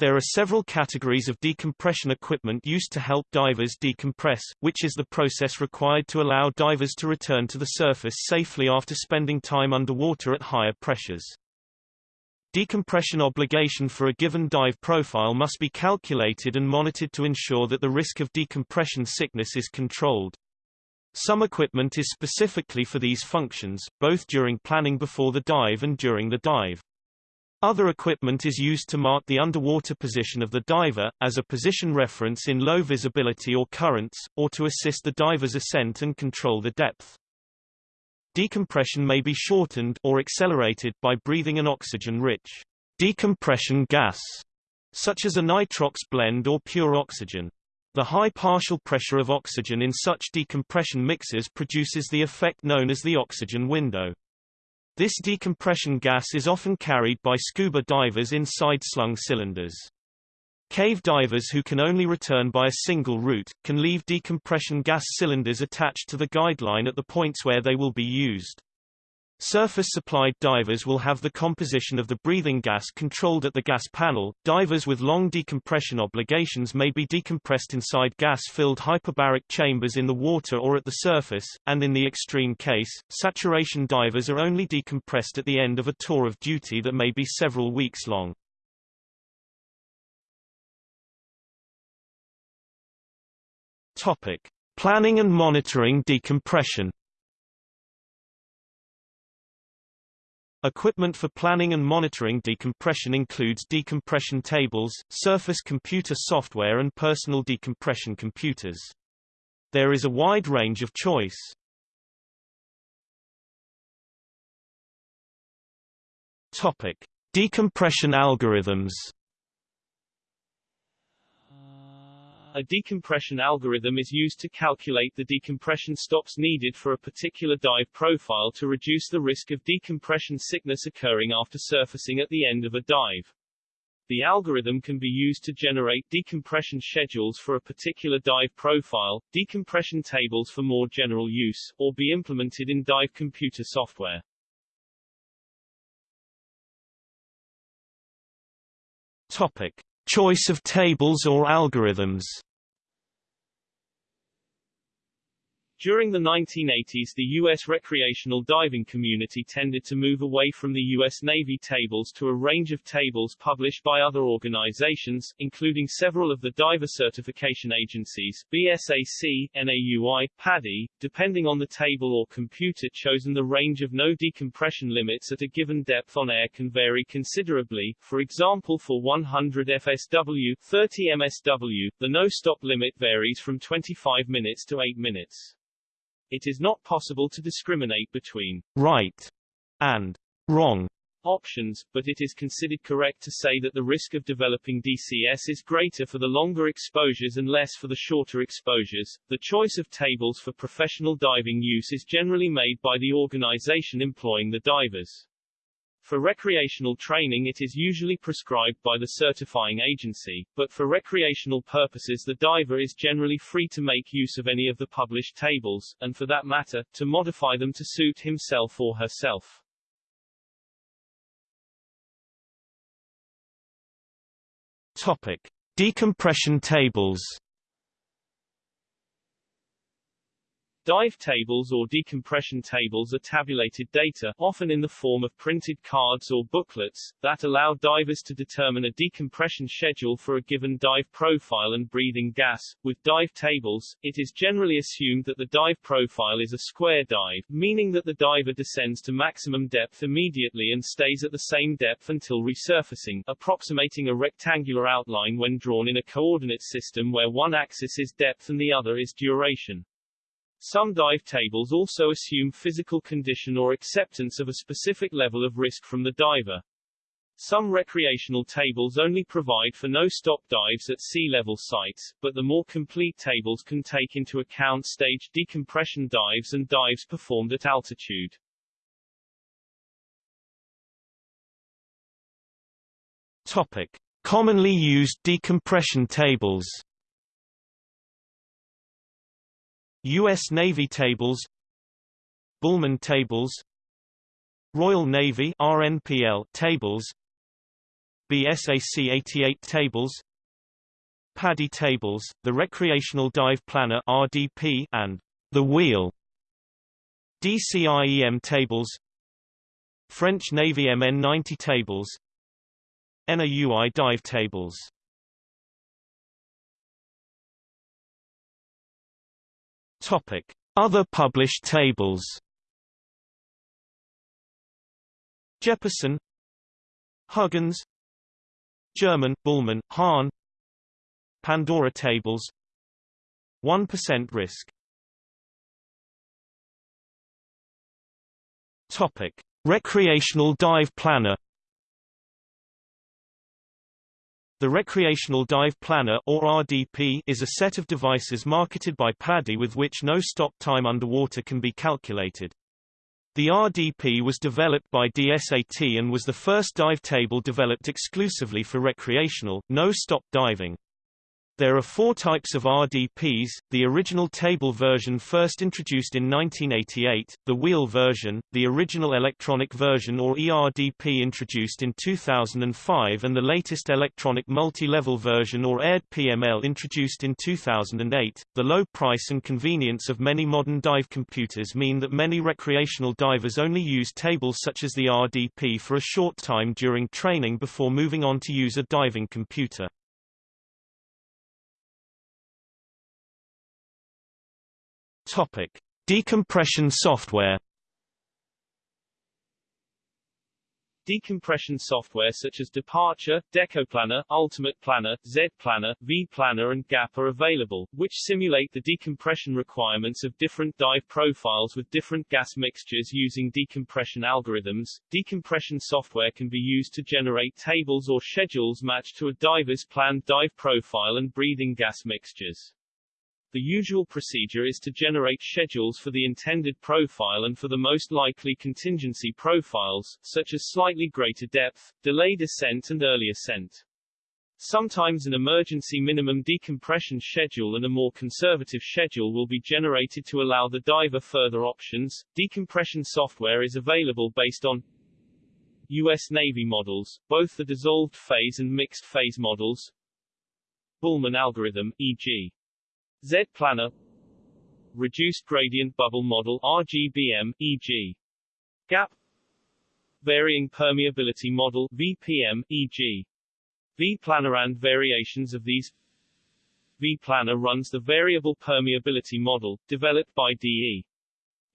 There are several categories of decompression equipment used to help divers decompress, which is the process required to allow divers to return to the surface safely after spending time underwater at higher pressures. Decompression obligation for a given dive profile must be calculated and monitored to ensure that the risk of decompression sickness is controlled. Some equipment is specifically for these functions, both during planning before the dive and during the dive. Other equipment is used to mark the underwater position of the diver, as a position reference in low visibility or currents, or to assist the diver's ascent and control the depth. Decompression may be shortened or accelerated by breathing an oxygen-rich decompression gas, such as a nitrox blend or pure oxygen. The high partial pressure of oxygen in such decompression mixes produces the effect known as the oxygen window. This decompression gas is often carried by scuba divers in side-slung cylinders. Cave divers who can only return by a single route, can leave decompression gas cylinders attached to the guideline at the points where they will be used. Surface-supplied divers will have the composition of the breathing gas controlled at the gas panel. Divers with long decompression obligations may be decompressed inside gas-filled hyperbaric chambers in the water or at the surface, and in the extreme case, saturation divers are only decompressed at the end of a tour of duty that may be several weeks long. Topic: Planning and monitoring decompression. Equipment for planning and monitoring decompression includes decompression tables, surface computer software and personal decompression computers. There is a wide range of choice. Topic: Decompression algorithms. A decompression algorithm is used to calculate the decompression stops needed for a particular dive profile to reduce the risk of decompression sickness occurring after surfacing at the end of a dive. The algorithm can be used to generate decompression schedules for a particular dive profile, decompression tables for more general use, or be implemented in dive computer software. Topic. Choice of tables or algorithms During the 1980s the U.S. recreational diving community tended to move away from the U.S. Navy tables to a range of tables published by other organizations, including several of the diver certification agencies, BSAC, NAUI, PADI, depending on the table or computer chosen the range of no decompression limits at a given depth on air can vary considerably, for example for 100 FSW, 30 MSW, the no-stop limit varies from 25 minutes to 8 minutes. It is not possible to discriminate between right and wrong options, but it is considered correct to say that the risk of developing DCS is greater for the longer exposures and less for the shorter exposures. The choice of tables for professional diving use is generally made by the organization employing the divers. For recreational training it is usually prescribed by the certifying agency, but for recreational purposes the diver is generally free to make use of any of the published tables, and for that matter, to modify them to suit himself or herself. Topic. Decompression tables Dive tables or decompression tables are tabulated data, often in the form of printed cards or booklets, that allow divers to determine a decompression schedule for a given dive profile and breathing gas. With dive tables, it is generally assumed that the dive profile is a square dive, meaning that the diver descends to maximum depth immediately and stays at the same depth until resurfacing, approximating a rectangular outline when drawn in a coordinate system where one axis is depth and the other is duration. Some dive tables also assume physical condition or acceptance of a specific level of risk from the diver. Some recreational tables only provide for no-stop dives at sea level sites, but the more complete tables can take into account staged decompression dives and dives performed at altitude. Topic. Commonly used decompression tables U.S. Navy tables Bühlmann tables Royal Navy RNPL tables BSAC 88 tables PADI tables, the Recreational Dive Planner RDP and the Wheel DCIEM tables French Navy MN90 tables NAUI dive tables Topic. Other published tables. Jeppesen Huggins. German, Bühlmann, Hahn. Pandora tables. 1% risk. Topic. Recreational dive planner The Recreational Dive Planner or RDP is a set of devices marketed by PADI with which no stop time underwater can be calculated. The RDP was developed by DSAT and was the first dive table developed exclusively for recreational, no-stop diving. There are four types of RDPs, the original table version first introduced in 1988, the wheel version, the original electronic version or ERDP introduced in 2005 and the latest electronic multi-level version or ERD PML introduced in 2008. The low price and convenience of many modern dive computers mean that many recreational divers only use tables such as the RDP for a short time during training before moving on to use a diving computer. Topic: Decompression software. Decompression software such as Departure, Decoplanner, Ultimate Planner, Z Planner, V Planner and GAP are available, which simulate the decompression requirements of different dive profiles with different gas mixtures using decompression algorithms. Decompression software can be used to generate tables or schedules matched to a diver's planned dive profile and breathing gas mixtures. The usual procedure is to generate schedules for the intended profile and for the most likely contingency profiles, such as slightly greater depth, delayed ascent and early ascent. Sometimes an emergency minimum decompression schedule and a more conservative schedule will be generated to allow the diver further options. Decompression software is available based on U.S. Navy models, both the dissolved phase and mixed phase models, Bühlmann algorithm, e.g. Z-Planner Reduced Gradient Bubble Model RGBM, e.g. GAP Varying Permeability Model VPM, e.g. V-Planner and variations of these V-Planner runs the Variable Permeability Model, developed by DE.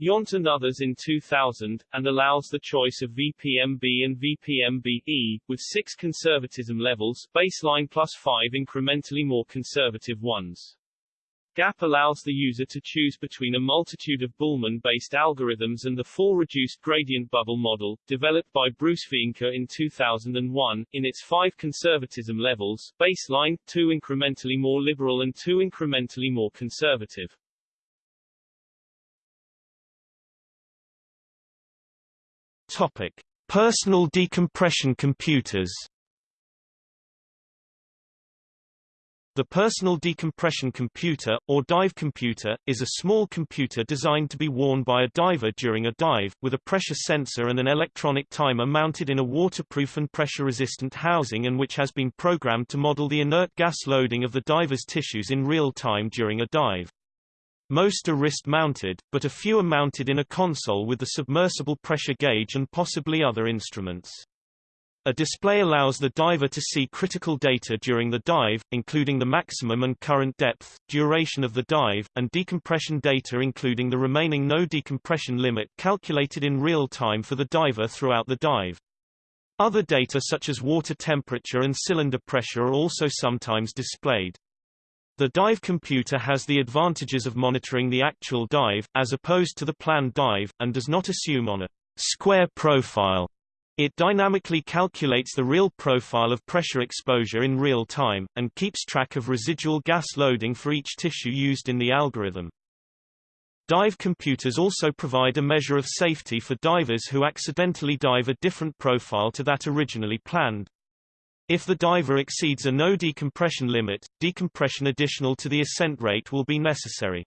Yount and others in 2000, and allows the choice of VPMB and VPMB-E, with six conservatism levels baseline plus five incrementally more conservative ones. GAP allows the user to choose between a multitude of Bühlmann-based algorithms and the full reduced gradient bubble model, developed by Bruce Wienke in 2001, in its five conservatism levels, baseline, two incrementally more liberal and two incrementally more conservative. Topic. Personal decompression computers The personal decompression computer, or dive computer, is a small computer designed to be worn by a diver during a dive, with a pressure sensor and an electronic timer mounted in a waterproof and pressure-resistant housing and which has been programmed to model the inert gas loading of the diver's tissues in real time during a dive. Most are wrist-mounted, but a few are mounted in a console with the submersible pressure gauge and possibly other instruments. A display allows the diver to see critical data during the dive, including the maximum and current depth, duration of the dive, and decompression data including the remaining no decompression limit calculated in real time for the diver throughout the dive. Other data such as water temperature and cylinder pressure are also sometimes displayed. The dive computer has the advantages of monitoring the actual dive, as opposed to the planned dive, and does not assume on a square profile it dynamically calculates the real profile of pressure exposure in real time, and keeps track of residual gas loading for each tissue used in the algorithm. Dive computers also provide a measure of safety for divers who accidentally dive a different profile to that originally planned. If the diver exceeds a no decompression limit, decompression additional to the ascent rate will be necessary.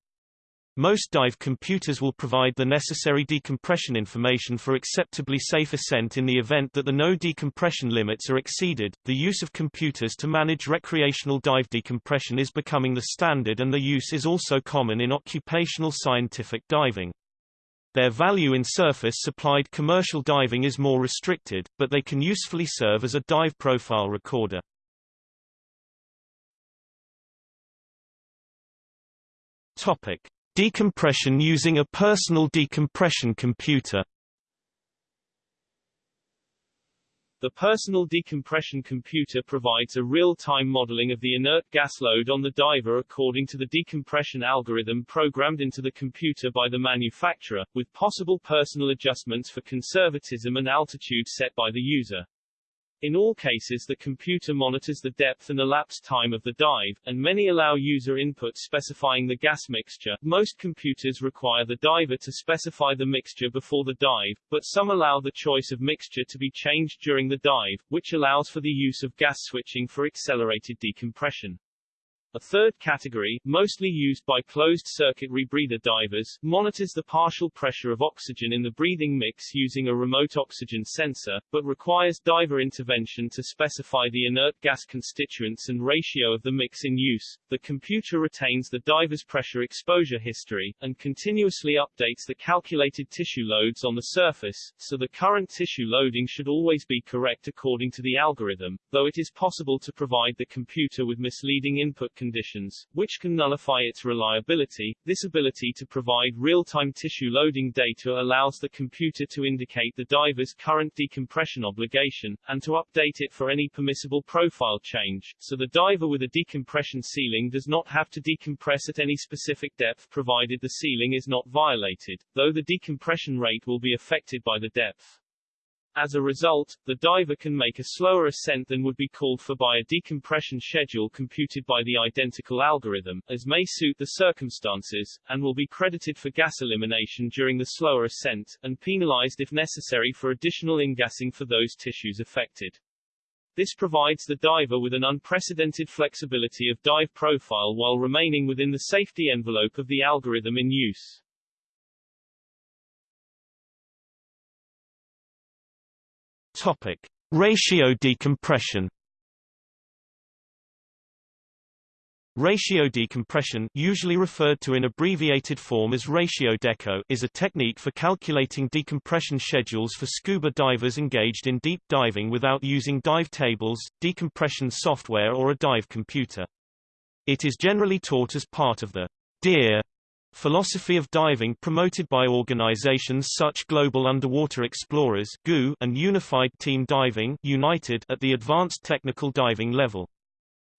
Most dive computers will provide the necessary decompression information for acceptably safe ascent in the event that the no decompression limits are exceeded. The use of computers to manage recreational dive decompression is becoming the standard and the use is also common in occupational scientific diving. Their value in surface-supplied commercial diving is more restricted, but they can usefully serve as a dive profile recorder. Topic: Decompression using a personal decompression computer. The personal decompression computer provides a real-time modeling of the inert gas load on the diver according to the decompression algorithm programmed into the computer by the manufacturer, with possible personal adjustments for conservatism and altitude set by the user. In all cases the computer monitors the depth and elapsed time of the dive, and many allow user input specifying the gas mixture. Most computers require the diver to specify the mixture before the dive, but some allow the choice of mixture to be changed during the dive, which allows for the use of gas switching for accelerated decompression. A third category, mostly used by closed-circuit rebreather divers, monitors the partial pressure of oxygen in the breathing mix using a remote oxygen sensor, but requires diver intervention to specify the inert gas constituents and ratio of the mix in use. The computer retains the diver's pressure exposure history, and continuously updates the calculated tissue loads on the surface, so the current tissue loading should always be correct according to the algorithm, though it is possible to provide the computer with misleading input conditions, which can nullify its reliability. This ability to provide real-time tissue loading data allows the computer to indicate the diver's current decompression obligation, and to update it for any permissible profile change, so the diver with a decompression ceiling does not have to decompress at any specific depth provided the ceiling is not violated, though the decompression rate will be affected by the depth. As a result, the diver can make a slower ascent than would be called for by a decompression schedule computed by the identical algorithm, as may suit the circumstances, and will be credited for gas elimination during the slower ascent, and penalized if necessary for additional ingassing for those tissues affected. This provides the diver with an unprecedented flexibility of dive profile while remaining within the safety envelope of the algorithm in use. Topic: Ratio decompression. Ratio decompression, usually referred to in abbreviated form as ratio deco, is a technique for calculating decompression schedules for scuba divers engaged in deep diving without using dive tables, decompression software or a dive computer. It is generally taught as part of the DIR Philosophy of diving promoted by organizations such Global Underwater Explorers and Unified Team Diving United at the advanced technical diving level.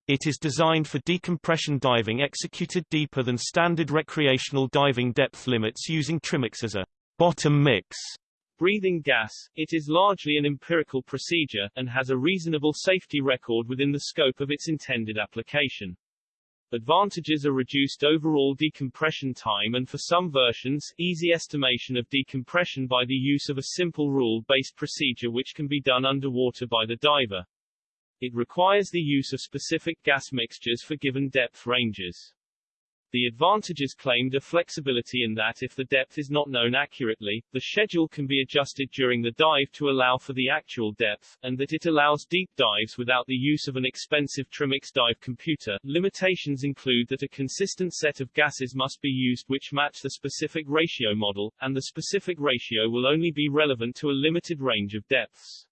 It is designed for decompression diving executed deeper than standard recreational diving depth limits using trimix as a bottom mix breathing gas. It is largely an empirical procedure, and has a reasonable safety record within the scope of its intended application. Advantages are reduced overall decompression time and for some versions, easy estimation of decompression by the use of a simple rule-based procedure which can be done underwater by the diver. It requires the use of specific gas mixtures for given depth ranges. The advantages claimed are flexibility in that if the depth is not known accurately, the schedule can be adjusted during the dive to allow for the actual depth, and that it allows deep dives without the use of an expensive Trimix dive computer. Limitations include that a consistent set of gases must be used which match the specific ratio model, and the specific ratio will only be relevant to a limited range of depths.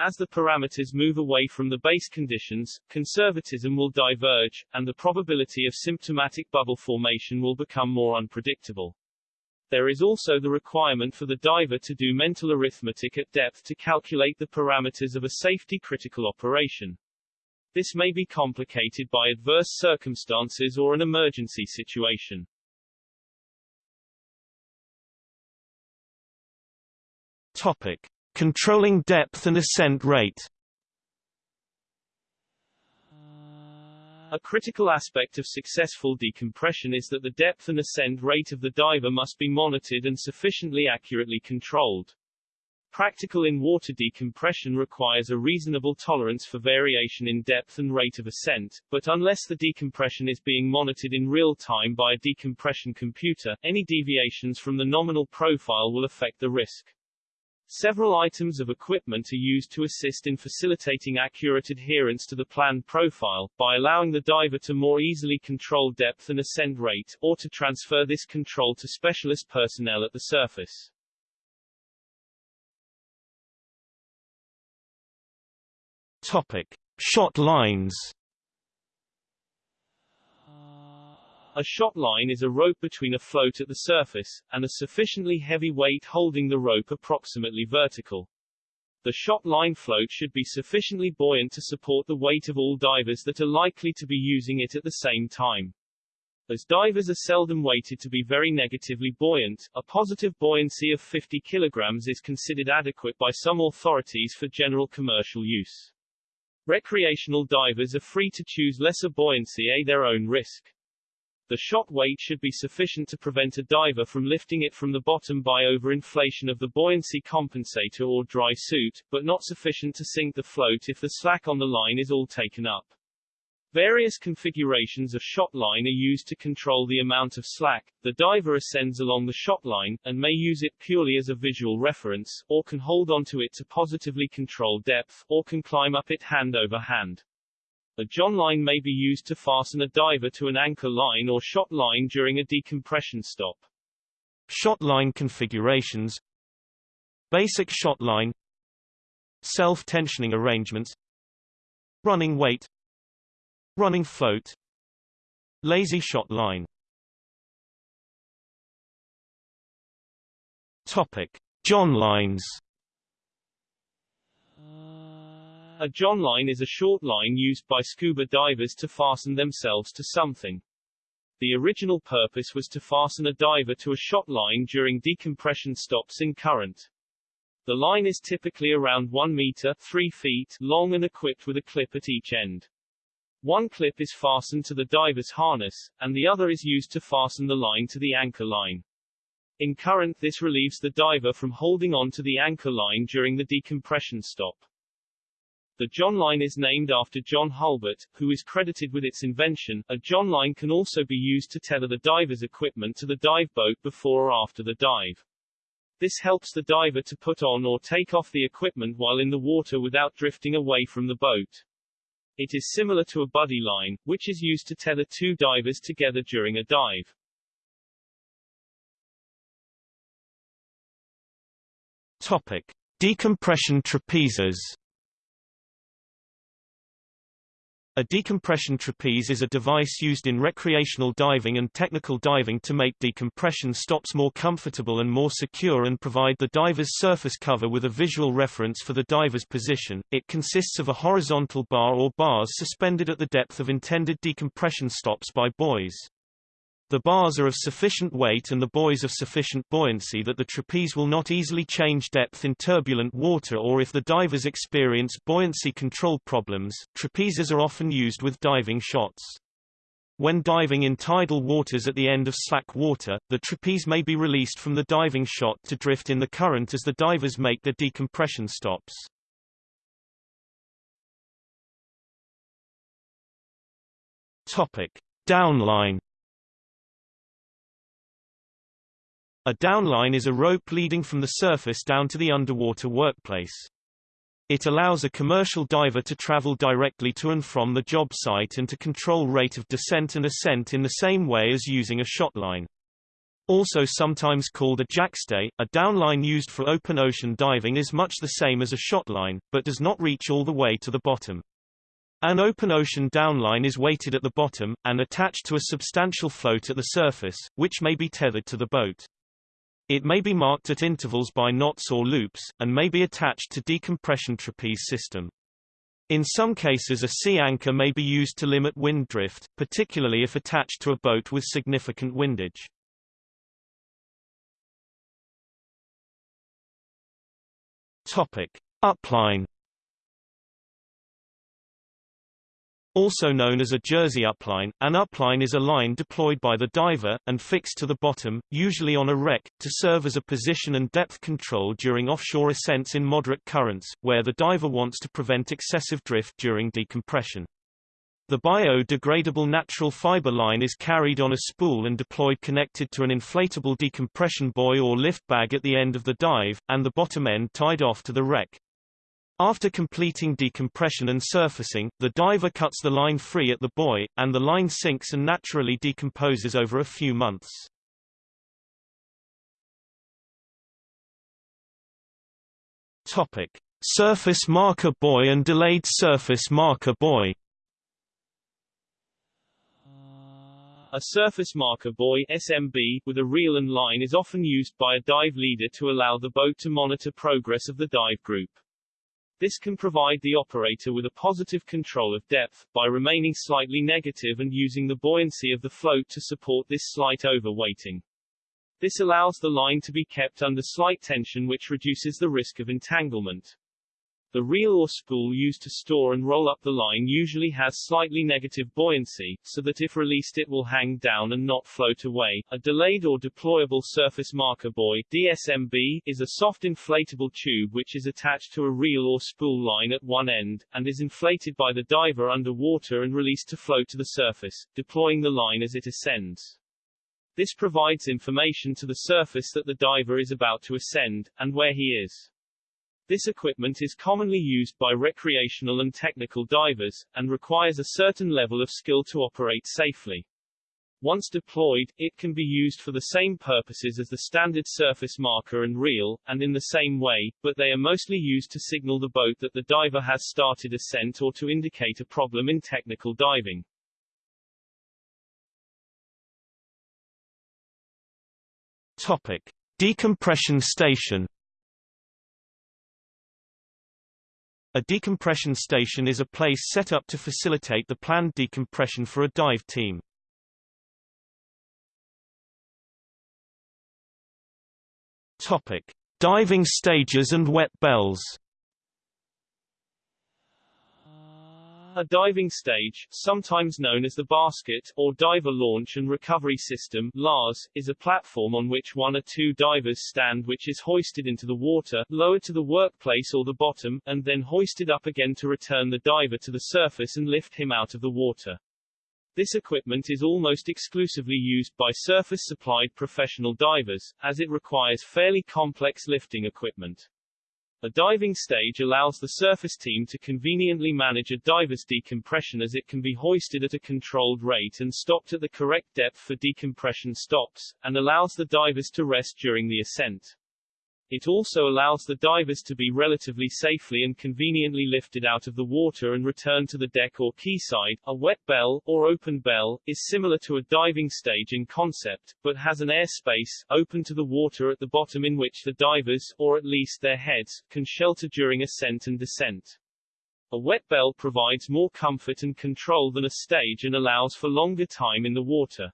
As the parameters move away from the base conditions, conservatism will diverge, and the probability of symptomatic bubble formation will become more unpredictable. There is also the requirement for the diver to do mental arithmetic at depth to calculate the parameters of a safety-critical operation. This may be complicated by adverse circumstances or an emergency situation. Topic. Controlling depth and ascent rate A critical aspect of successful decompression is that the depth and ascent rate of the diver must be monitored and sufficiently accurately controlled. Practical in-water decompression requires a reasonable tolerance for variation in depth and rate of ascent, but unless the decompression is being monitored in real time by a decompression computer, any deviations from the nominal profile will affect the risk. Several items of equipment are used to assist in facilitating accurate adherence to the planned profile, by allowing the diver to more easily control depth and ascent rate, or to transfer this control to specialist personnel at the surface. Topic: Shot lines. A shot line is a rope between a float at the surface, and a sufficiently heavy weight holding the rope approximately vertical. The shot line float should be sufficiently buoyant to support the weight of all divers that are likely to be using it at the same time. As divers are seldom weighted to be very negatively buoyant, a positive buoyancy of 50 kilograms is considered adequate by some authorities for general commercial use. Recreational divers are free to choose lesser buoyancy at their own risk. The shot weight should be sufficient to prevent a diver from lifting it from the bottom by overinflation of the buoyancy compensator or dry suit, but not sufficient to sink the float if the slack on the line is all taken up. Various configurations of shot line are used to control the amount of slack. The diver ascends along the shot line, and may use it purely as a visual reference, or can hold onto it to positively control depth, or can climb up it hand over hand. A john line may be used to fasten a diver to an anchor line or shot line during a decompression stop. Shot line configurations. Basic shot line. Self-tensioning arrangements. Running weight. Running float. Lazy shot line. Topic. John lines A john line is a short line used by scuba divers to fasten themselves to something. The original purpose was to fasten a diver to a shot line during decompression stops in current. The line is typically around 1 meter 3 feet long and equipped with a clip at each end. One clip is fastened to the diver's harness, and the other is used to fasten the line to the anchor line. In current this relieves the diver from holding on to the anchor line during the decompression stop. The John line is named after Jon Hulbert, who is credited with its invention. A John line can also be used to tether the diver's equipment to the dive boat before or after the dive. This helps the diver to put on or take off the equipment while in the water without drifting away from the boat. It is similar to a buddy line, which is used to tether two divers together during a dive. Topic. Decompression trapezes A decompression trapeze is a device used in recreational diving and technical diving to make decompression stops more comfortable and more secure and provide the diver's surface cover with a visual reference for the diver's position. It consists of a horizontal bar or bars suspended at the depth of intended decompression stops by buoys. The bars are of sufficient weight and the buoys of sufficient buoyancy that the trapeze will not easily change depth in turbulent water or if the divers experience buoyancy control problems. Trapezes are often used with diving shots. When diving in tidal waters at the end of slack water, the trapeze may be released from the diving shot to drift in the current as the divers make their decompression stops. Topic: Downline A downline is a rope leading from the surface down to the underwater workplace. It allows a commercial diver to travel directly to and from the job site and to control rate of descent and ascent in the same way as using a shot line. Also sometimes called a jackstay, a downline used for open ocean diving is much the same as a shot line, but does not reach all the way to the bottom. An open ocean downline is weighted at the bottom, and attached to a substantial float at the surface, which may be tethered to the boat. It may be marked at intervals by knots or loops, and may be attached to decompression trapeze system. In some cases a sea anchor may be used to limit wind drift, particularly if attached to a boat with significant windage. Topic. Upline Also known as a jersey upline, an upline is a line deployed by the diver, and fixed to the bottom, usually on a wreck, to serve as a position and depth control during offshore ascents in moderate currents, where the diver wants to prevent excessive drift during decompression. The biodegradable natural fiber line is carried on a spool and deployed connected to an inflatable decompression buoy or lift bag at the end of the dive, and the bottom end tied off to the wreck. After completing decompression and surfacing, the diver cuts the line free at the buoy, and the line sinks and naturally decomposes over a few months. Topic: Surface marker buoy and delayed surface marker buoy. A surface marker buoy SMB with a reel and line is often used by a dive leader to allow the boat to monitor progress of the dive group. This can provide the operator with a positive control of depth, by remaining slightly negative and using the buoyancy of the float to support this slight overweighting. This allows the line to be kept under slight tension which reduces the risk of entanglement. The reel or spool used to store and roll up the line usually has slightly negative buoyancy, so that if released it will hang down and not float away. A delayed or deployable surface marker buoy DSMB, is a soft inflatable tube which is attached to a reel or spool line at one end, and is inflated by the diver underwater and released to float to the surface, deploying the line as it ascends. This provides information to the surface that the diver is about to ascend, and where he is. This equipment is commonly used by recreational and technical divers, and requires a certain level of skill to operate safely. Once deployed, it can be used for the same purposes as the standard surface marker and reel, and in the same way, but they are mostly used to signal the boat that the diver has started ascent or to indicate a problem in technical diving. Topic. Decompression station A decompression station is a place set up to facilitate the planned decompression for a dive team. Topic: Diving stages and wet bells. A diving stage, sometimes known as the basket, or diver launch and recovery system LARS, is a platform on which one or two divers stand which is hoisted into the water, lowered to the workplace or the bottom, and then hoisted up again to return the diver to the surface and lift him out of the water. This equipment is almost exclusively used by surface-supplied professional divers, as it requires fairly complex lifting equipment. A diving stage allows the surface team to conveniently manage a diver's decompression as it can be hoisted at a controlled rate and stopped at the correct depth for decompression stops, and allows the divers to rest during the ascent. It also allows the divers to be relatively safely and conveniently lifted out of the water and returned to the deck or quayside. A wet bell, or open bell, is similar to a diving stage in concept, but has an air space, open to the water at the bottom in which the divers, or at least their heads, can shelter during ascent and descent. A wet bell provides more comfort and control than a stage and allows for longer time in the water.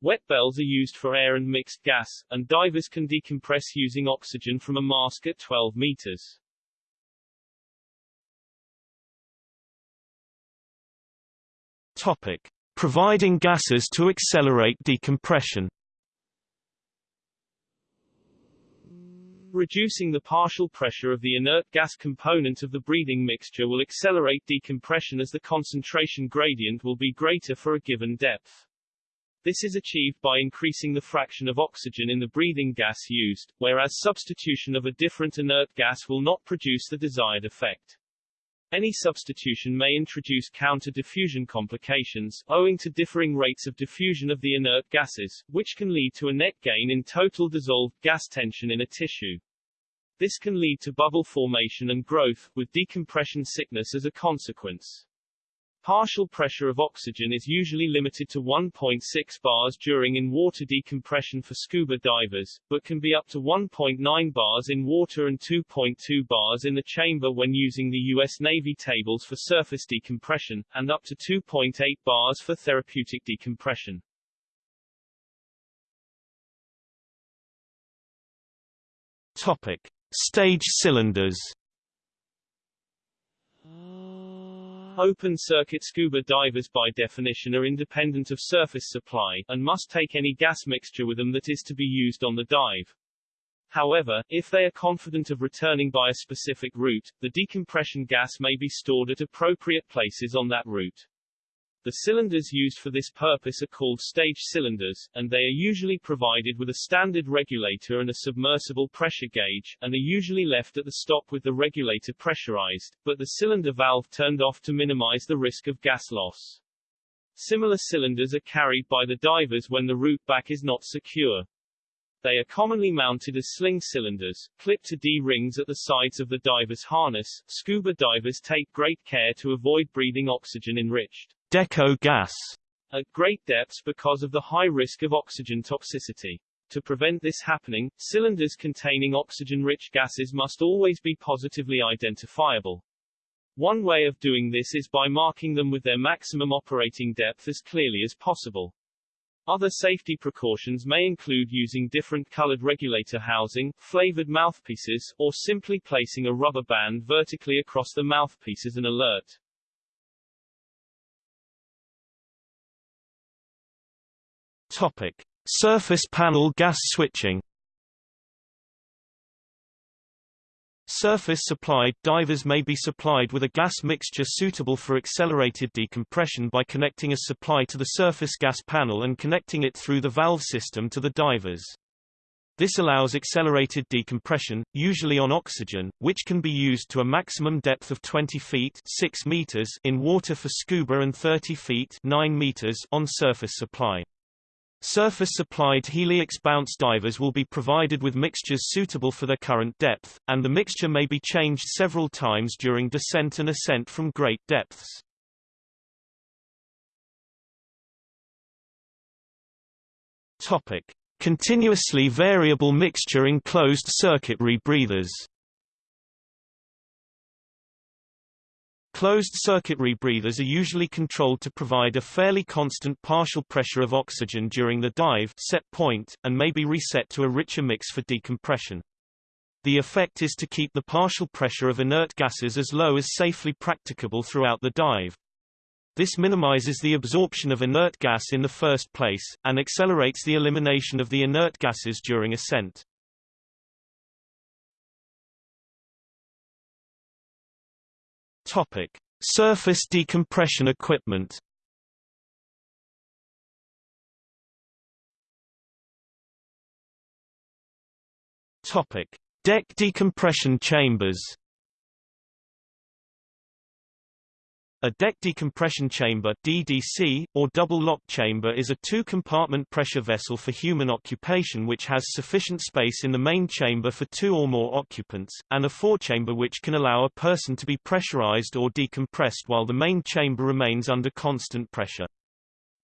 Wet bells are used for air and mixed gas, and divers can decompress using oxygen from a mask at 12 meters. Topic. Providing gases to accelerate decompression Reducing the partial pressure of the inert gas component of the breathing mixture will accelerate decompression as the concentration gradient will be greater for a given depth. This is achieved by increasing the fraction of oxygen in the breathing gas used, whereas substitution of a different inert gas will not produce the desired effect. Any substitution may introduce counter-diffusion complications, owing to differing rates of diffusion of the inert gases, which can lead to a net gain in total dissolved gas tension in a tissue. This can lead to bubble formation and growth, with decompression sickness as a consequence. Partial pressure of oxygen is usually limited to 1.6 bars during in-water decompression for scuba divers, but can be up to 1.9 bars in water and 2.2 bars in the chamber when using the U.S. Navy tables for surface decompression, and up to 2.8 bars for therapeutic decompression. Topic. Stage cylinders Open-circuit scuba divers by definition are independent of surface supply, and must take any gas mixture with them that is to be used on the dive. However, if they are confident of returning by a specific route, the decompression gas may be stored at appropriate places on that route. The cylinders used for this purpose are called stage cylinders, and they are usually provided with a standard regulator and a submersible pressure gauge, and are usually left at the stop with the regulator pressurized, but the cylinder valve turned off to minimize the risk of gas loss. Similar cylinders are carried by the divers when the route back is not secure. They are commonly mounted as sling cylinders, clipped to D-rings at the sides of the diver's harness. Scuba divers take great care to avoid breathing oxygen-enriched deco gas at great depths because of the high risk of oxygen toxicity. To prevent this happening, cylinders containing oxygen-rich gases must always be positively identifiable. One way of doing this is by marking them with their maximum operating depth as clearly as possible. Other safety precautions may include using different colored regulator housing, flavored mouthpieces, or simply placing a rubber band vertically across the mouthpiece as an alert. Topic. Surface panel gas switching Surface-supplied divers may be supplied with a gas mixture suitable for accelerated decompression by connecting a supply to the surface gas panel and connecting it through the valve system to the divers. This allows accelerated decompression, usually on oxygen, which can be used to a maximum depth of 20 feet 6 meters in water for scuba and 30 feet 9 meters on surface supply. Surface-supplied heliox bounce divers will be provided with mixtures suitable for their current depth, and the mixture may be changed several times during descent and ascent from great depths. Topic: Continuously variable mixture in closed-circuit rebreathers Closed-circuit rebreathers are usually controlled to provide a fairly constant partial pressure of oxygen during the dive set point, and may be reset to a richer mix for decompression. The effect is to keep the partial pressure of inert gases as low as safely practicable throughout the dive. This minimizes the absorption of inert gas in the first place, and accelerates the elimination of the inert gases during ascent. Topic: Surface decompression equipment. Topic: Deck decompression chambers. A deck decompression chamber DDC, or double-lock chamber is a two-compartment pressure vessel for human occupation which has sufficient space in the main chamber for two or more occupants, and a forechamber which can allow a person to be pressurized or decompressed while the main chamber remains under constant pressure.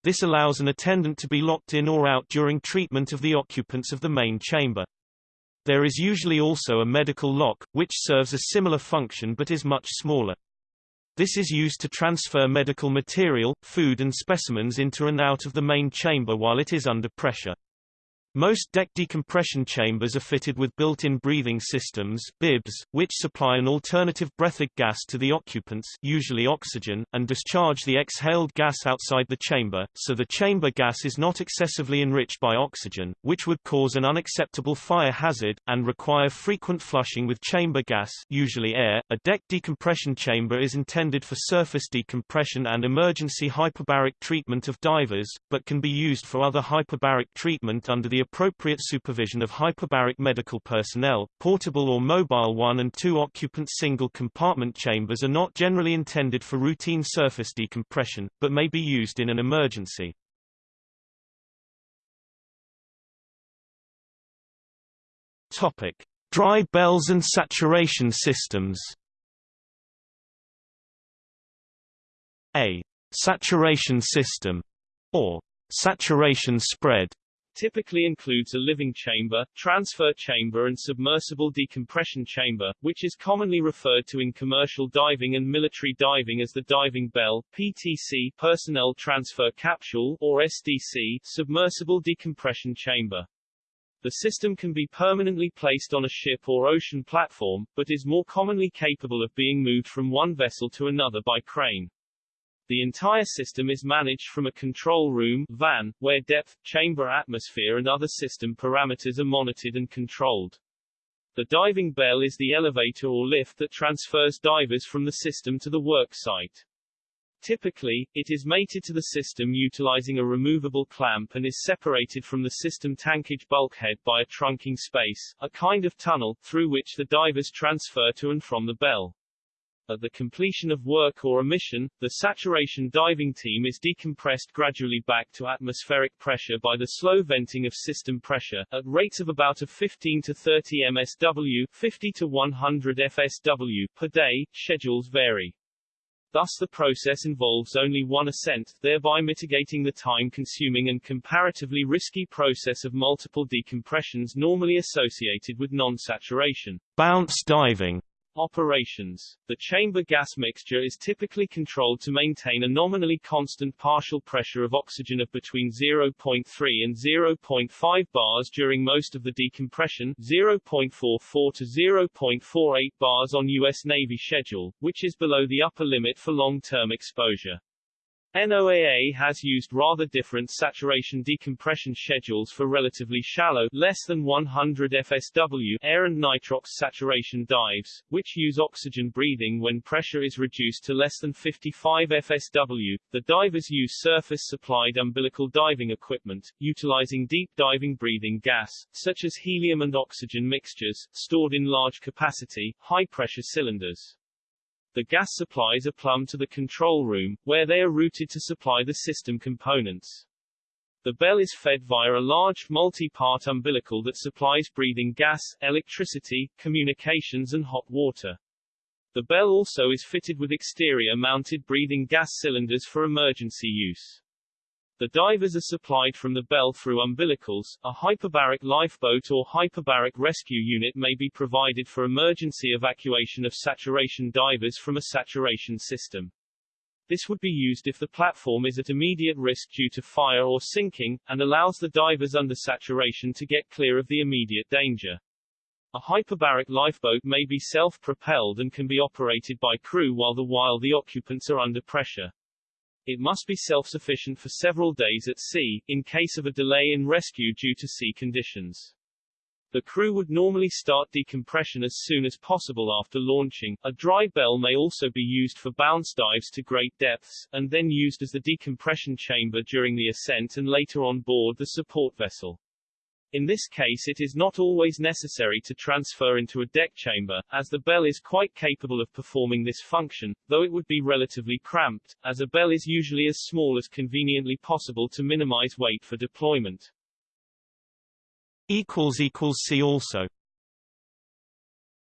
This allows an attendant to be locked in or out during treatment of the occupants of the main chamber. There is usually also a medical lock, which serves a similar function but is much smaller. This is used to transfer medical material, food and specimens into and out of the main chamber while it is under pressure. Most deck decompression chambers are fitted with built-in breathing systems bibs, which supply an alternative breathing gas to the occupants usually oxygen, and discharge the exhaled gas outside the chamber, so the chamber gas is not excessively enriched by oxygen, which would cause an unacceptable fire hazard, and require frequent flushing with chamber gas usually air. A deck decompression chamber is intended for surface decompression and emergency hyperbaric treatment of divers, but can be used for other hyperbaric treatment under the appropriate supervision of hyperbaric medical personnel. Portable or mobile one and two occupant single compartment chambers are not generally intended for routine surface decompression, but may be used in an emergency. Topic: Dry bells and saturation systems. A saturation system or saturation spread typically includes a living chamber, transfer chamber and submersible decompression chamber, which is commonly referred to in commercial diving and military diving as the diving bell, PTC personnel transfer capsule, or SDC submersible decompression chamber. The system can be permanently placed on a ship or ocean platform, but is more commonly capable of being moved from one vessel to another by crane. The entire system is managed from a control room van, where depth, chamber atmosphere and other system parameters are monitored and controlled. The diving bell is the elevator or lift that transfers divers from the system to the work site. Typically, it is mated to the system utilizing a removable clamp and is separated from the system tankage bulkhead by a trunking space, a kind of tunnel, through which the divers transfer to and from the bell. At the completion of work or a mission, the saturation diving team is decompressed gradually back to atmospheric pressure by the slow venting of system pressure, at rates of about a 15 to 30 msw 50 to 100 fsw per day, schedules vary. Thus the process involves only one ascent, thereby mitigating the time-consuming and comparatively risky process of multiple decompressions normally associated with non-saturation. Bounce diving Operations. The chamber gas mixture is typically controlled to maintain a nominally constant partial pressure of oxygen of between 0.3 and 0.5 bars during most of the decompression, 0.44 to 0.48 bars on U.S. Navy schedule, which is below the upper limit for long-term exposure. NOAA has used rather different saturation decompression schedules for relatively shallow less than 100 FSW air and nitrox saturation dives, which use oxygen breathing when pressure is reduced to less than 55 FSW. The divers use surface-supplied umbilical diving equipment, utilizing deep diving breathing gas, such as helium and oxygen mixtures, stored in large capacity, high-pressure cylinders. The gas supplies are plumbed to the control room, where they are routed to supply the system components. The bell is fed via a large, multi-part umbilical that supplies breathing gas, electricity, communications and hot water. The bell also is fitted with exterior-mounted breathing gas cylinders for emergency use. The divers are supplied from the bell through umbilicals. A hyperbaric lifeboat or hyperbaric rescue unit may be provided for emergency evacuation of saturation divers from a saturation system. This would be used if the platform is at immediate risk due to fire or sinking, and allows the divers under saturation to get clear of the immediate danger. A hyperbaric lifeboat may be self-propelled and can be operated by crew while the while the occupants are under pressure. It must be self-sufficient for several days at sea, in case of a delay in rescue due to sea conditions. The crew would normally start decompression as soon as possible after launching. A dry bell may also be used for bounce dives to great depths, and then used as the decompression chamber during the ascent and later on board the support vessel. In this case it is not always necessary to transfer into a deck chamber, as the bell is quite capable of performing this function, though it would be relatively cramped, as a bell is usually as small as conveniently possible to minimize weight for deployment. See also